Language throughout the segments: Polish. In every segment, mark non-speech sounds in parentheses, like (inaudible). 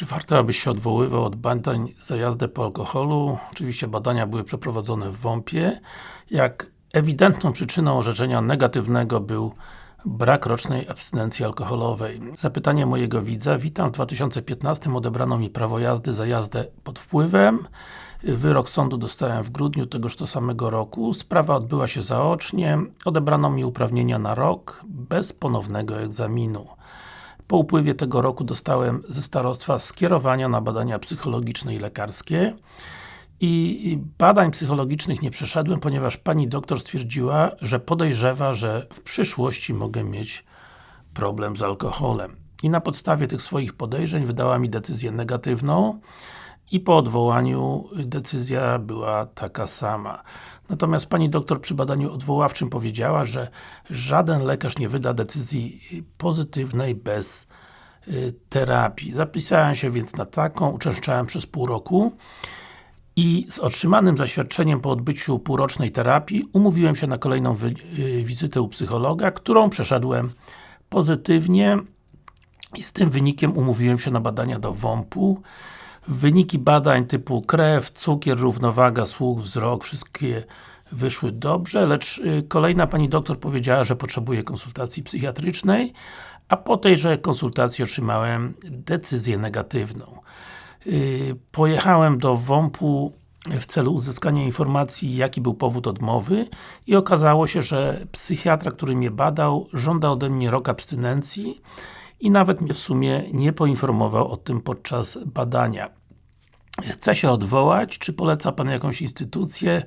Czy warto, abyś się odwoływał od badań za jazdę po alkoholu? Oczywiście badania były przeprowadzone w WOMP-ie. Jak ewidentną przyczyną orzeczenia negatywnego był brak rocznej abstynencji alkoholowej. Zapytanie mojego widza. Witam, w 2015 odebrano mi prawo jazdy za jazdę pod wpływem. Wyrok sądu dostałem w grudniu tegoż to samego roku. Sprawa odbyła się zaocznie. Odebrano mi uprawnienia na rok, bez ponownego egzaminu. Po upływie tego roku dostałem ze starostwa skierowania na badania psychologiczne i lekarskie i badań psychologicznych nie przeszedłem, ponieważ pani doktor stwierdziła, że podejrzewa, że w przyszłości mogę mieć problem z alkoholem. I na podstawie tych swoich podejrzeń wydała mi decyzję negatywną i po odwołaniu decyzja była taka sama. Natomiast pani doktor przy badaniu odwoławczym powiedziała, że żaden lekarz nie wyda decyzji pozytywnej bez y, terapii. Zapisałem się więc na taką, uczęszczałem przez pół roku i z otrzymanym zaświadczeniem po odbyciu półrocznej terapii umówiłem się na kolejną y, wizytę u psychologa, którą przeszedłem pozytywnie i z tym wynikiem umówiłem się na badania do WOMP-u Wyniki badań typu krew, cukier, równowaga, słuch, wzrok, wszystkie wyszły dobrze, lecz y, kolejna pani doktor powiedziała, że potrzebuje konsultacji psychiatrycznej, a po tejże konsultacji otrzymałem decyzję negatywną. Y, pojechałem do WOMP-u w celu uzyskania informacji, jaki był powód odmowy i okazało się, że psychiatra, który mnie badał, żąda ode mnie rok abstynencji i nawet mnie w sumie nie poinformował o tym podczas badania. Chce się odwołać, czy poleca Pan jakąś instytucję?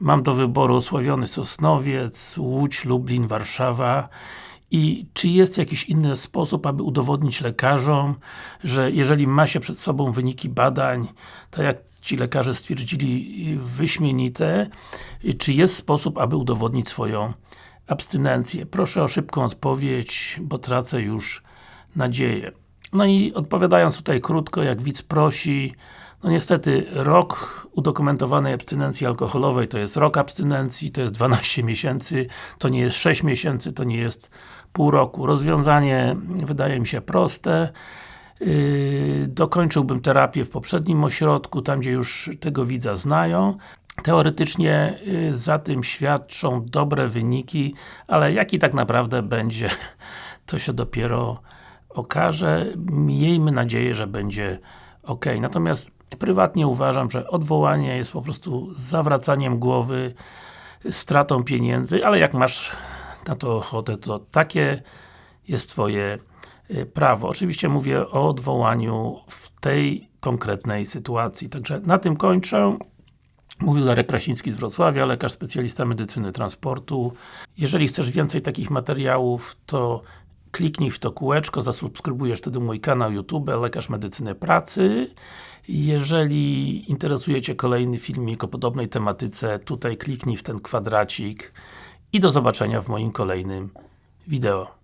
Mam do wyboru osławiony Sosnowiec, Łódź, Lublin, Warszawa i czy jest jakiś inny sposób, aby udowodnić lekarzom, że jeżeli ma się przed sobą wyniki badań, tak jak ci lekarze stwierdzili wyśmienite, czy jest sposób, aby udowodnić swoją abstynencję? Proszę o szybką odpowiedź, bo tracę już nadzieję. No i odpowiadając tutaj krótko, jak widz prosi, no niestety, rok udokumentowanej abstynencji alkoholowej to jest rok abstynencji, to jest 12 miesięcy, to nie jest 6 miesięcy, to nie jest pół roku. Rozwiązanie wydaje mi się proste. Yy, dokończyłbym terapię w poprzednim ośrodku, tam gdzie już tego widza znają. Teoretycznie yy, za tym świadczą dobre wyniki, ale jaki tak naprawdę będzie, (laughs) to się dopiero okaże. Miejmy nadzieję, że będzie ok. Natomiast prywatnie uważam, że odwołanie jest po prostu zawracaniem głowy, stratą pieniędzy, ale jak masz na to ochotę, to takie jest Twoje y, prawo. Oczywiście mówię o odwołaniu w tej konkretnej sytuacji. Także na tym kończę. Mówił Darek Krasiński z Wrocławia, lekarz specjalista medycyny transportu. Jeżeli chcesz więcej takich materiałów, to kliknij w to kółeczko, zasubskrybujesz wtedy mój kanał YouTube, Lekarz Medycyny Pracy. Jeżeli interesuje Cię kolejny filmik o podobnej tematyce, tutaj kliknij w ten kwadracik i do zobaczenia w moim kolejnym wideo.